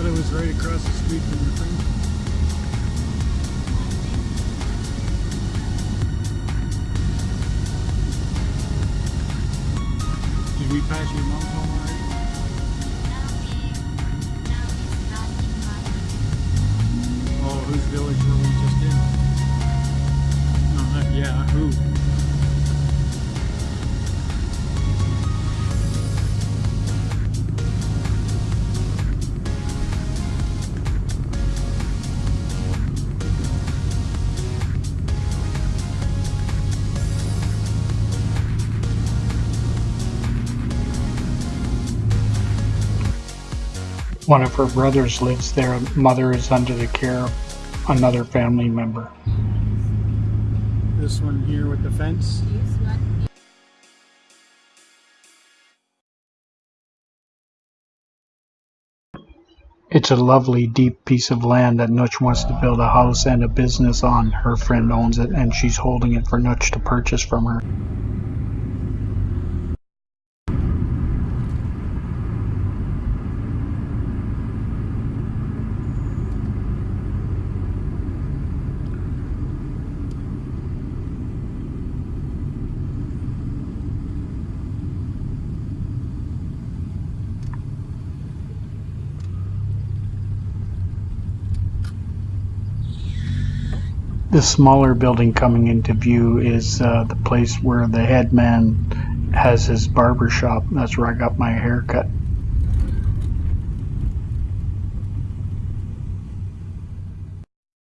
thought it was right across the street from friend's home. Did we pass your mom's home One of her brothers lives there. Mother is under the care of another family member. This one here with the fence. It's a lovely, deep piece of land that Nutch wants to build a house and a business on. Her friend owns it, and she's holding it for Nutch to purchase from her. The smaller building coming into view is uh, the place where the head man has his barber shop. That's where I got my haircut.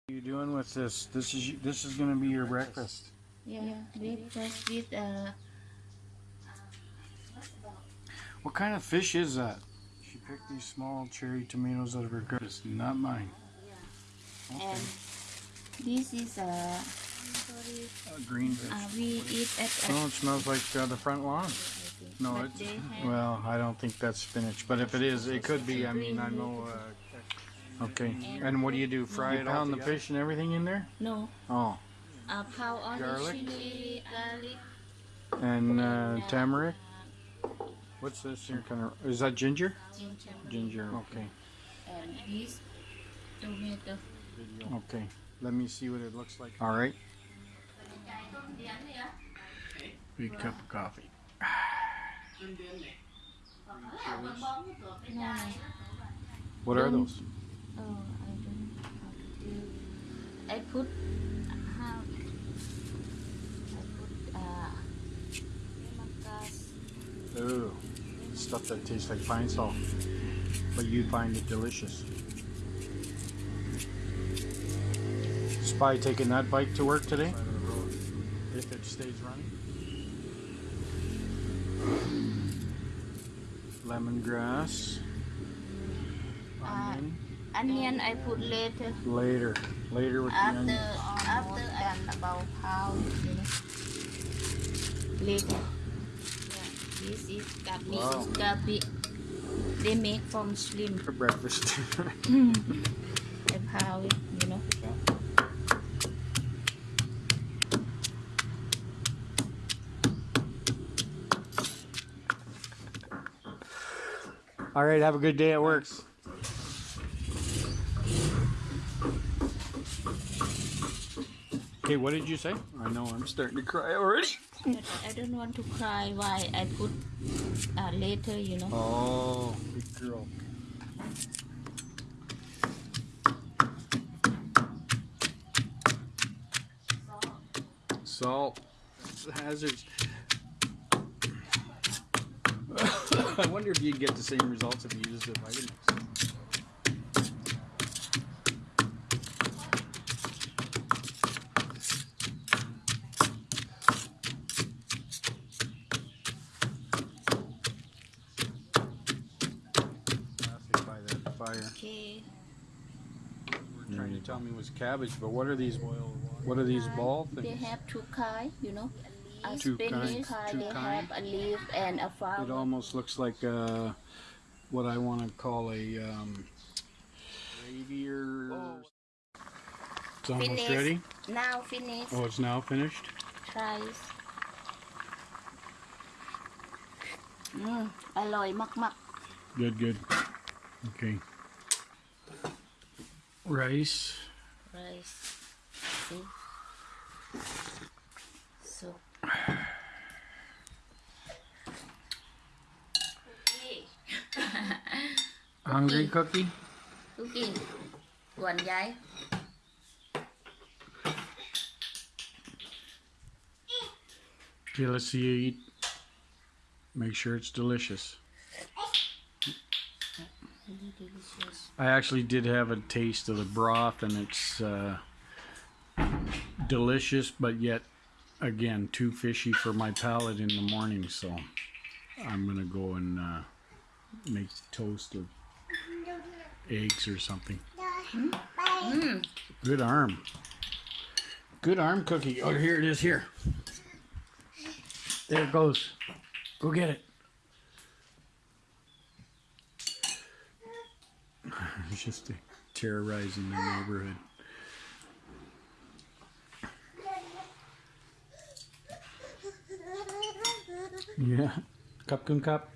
What are you doing with this? This is this is going to be your breakfast. Yeah, with just with uh, What kind of fish is that? She picked these small cherry tomatoes out of her garden. It's not mine. Okay. And this is a... Uh, green uh we eat at Oh, it smells like uh, the front lawn. No, But it's they well. I don't think that's spinach, but if it is, it could be. I mean, I know. Uh, okay. And what do you do? Fry it pound the fish and everything in there? no Oh, uh, pound on Garlic? chili garlic and uh, tamarind. What's this here? Kind of is that ginger? ginger Ginger. Okay. and this tomato. Okay. Let me see what it looks like. All right. Big cup of coffee. No, no. What are those? Oh, I don't know how to do. I put how I put uh. Ooh, stuff that tastes like pine salt, but you find it delicious. Spy taking that bike to work today? If it stays running. Lemongrass. Uh, onion. Onion I put later. Later. Later with the after onion. after and about how later yeah this is gabi Wow. is gabi they make from shrimp For breakfast. and how you know All right, have a good day at work. Okay, what did you say? I know I'm starting to cry already. but I don't want to cry why I put uh, later you know Oh, big girl. Salt. It's the hazards. I wonder if you'd get the same results if you used the vitamins. Plastic by that fire. okay You're trying to tell me it was cabbage, but what are these? What are these ball things? they have two kind you know Two. Two they have and a flower. It almost looks like uh, what I want to call a um. Oh. It's almost finished. ready. Now finished. Oh, it's now finished. Tries. Mm, mak mak. Good, good. Okay. Rice. Rice. See? Hungry cookie? Cooking. Quần giấy. Okay, let's see you eat. Make sure it's delicious. Delicious. I actually did have a taste of the broth, and it's uh, delicious, but yet again too fishy for my palate in the morning. So I'm gonna go and uh, make toast of eggs or something. Mm. Good arm. Good arm cookie. Oh, here it is. Here. There it goes. Go get it. It's just terrorizing the neighborhood. Yeah. Cup cup.